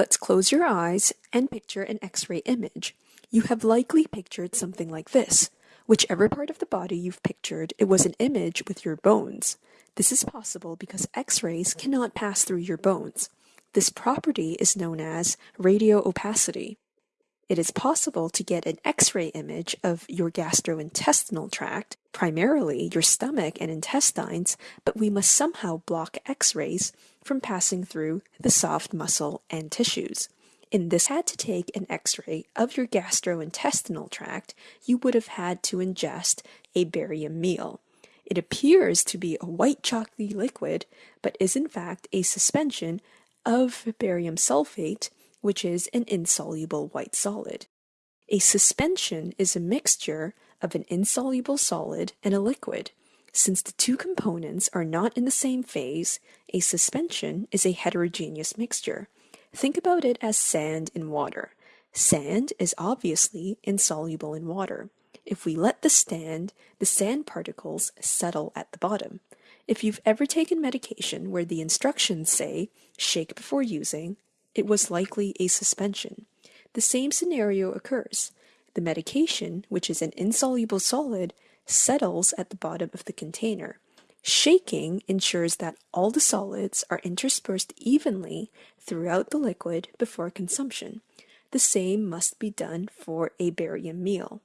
Let's close your eyes and picture an X ray image. You have likely pictured something like this. Whichever part of the body you've pictured, it was an image with your bones. This is possible because X rays cannot pass through your bones. This property is known as radio opacity. It is possible to get an X ray image of your gastrointestinal tract, primarily your stomach and intestines, but we must somehow block X rays from passing through the soft muscle and tissues. In this had to take an x-ray of your gastrointestinal tract, you would have had to ingest a barium meal. It appears to be a white chalky liquid, but is in fact a suspension of barium sulfate which is an insoluble white solid. A suspension is a mixture of an insoluble solid and a liquid. Since the two components are not in the same phase, a suspension is a heterogeneous mixture. Think about it as sand in water. Sand is obviously insoluble in water. If we let the stand, the sand particles settle at the bottom. If you've ever taken medication where the instructions say, shake before using, it was likely a suspension. The same scenario occurs. The medication, which is an insoluble solid, settles at the bottom of the container. Shaking ensures that all the solids are interspersed evenly throughout the liquid before consumption. The same must be done for a barium meal.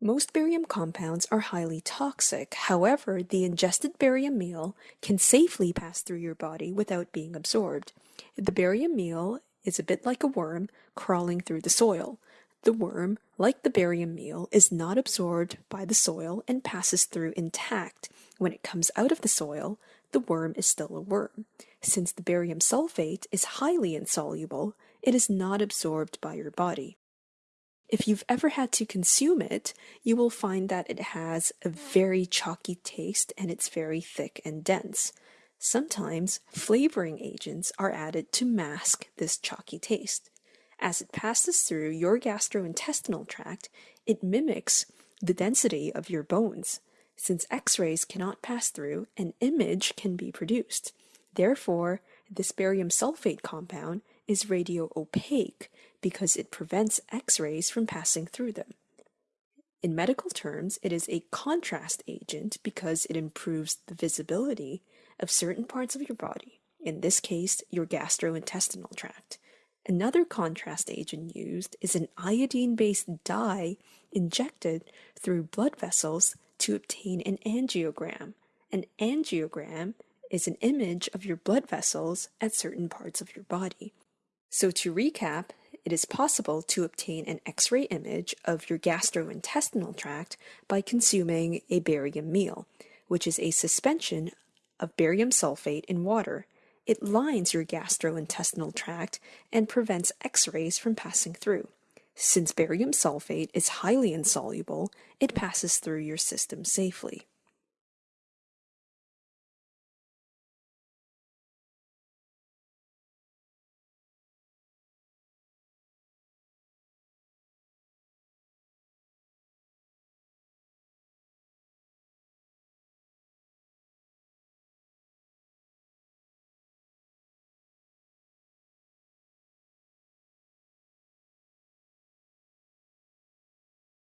Most barium compounds are highly toxic. However, the ingested barium meal can safely pass through your body without being absorbed. The barium meal is a bit like a worm crawling through the soil. The worm, like the barium meal, is not absorbed by the soil and passes through intact. When it comes out of the soil, the worm is still a worm. Since the barium sulfate is highly insoluble, it is not absorbed by your body. If you've ever had to consume it, you will find that it has a very chalky taste and it's very thick and dense. Sometimes flavoring agents are added to mask this chalky taste. As it passes through your gastrointestinal tract, it mimics the density of your bones. Since X rays cannot pass through, an image can be produced. Therefore, this barium sulfate compound is radio opaque because it prevents X rays from passing through them. In medical terms, it is a contrast agent because it improves the visibility of certain parts of your body, in this case, your gastrointestinal tract. Another contrast agent used is an iodine based dye injected through blood vessels to obtain an angiogram. An angiogram is an image of your blood vessels at certain parts of your body. So, to recap, it is possible to obtain an X ray image of your gastrointestinal tract by consuming a barium meal, which is a suspension of barium sulfate in water. It lines your gastrointestinal tract and prevents X rays from passing through. Since barium sulfate is highly insoluble, it passes through your system safely.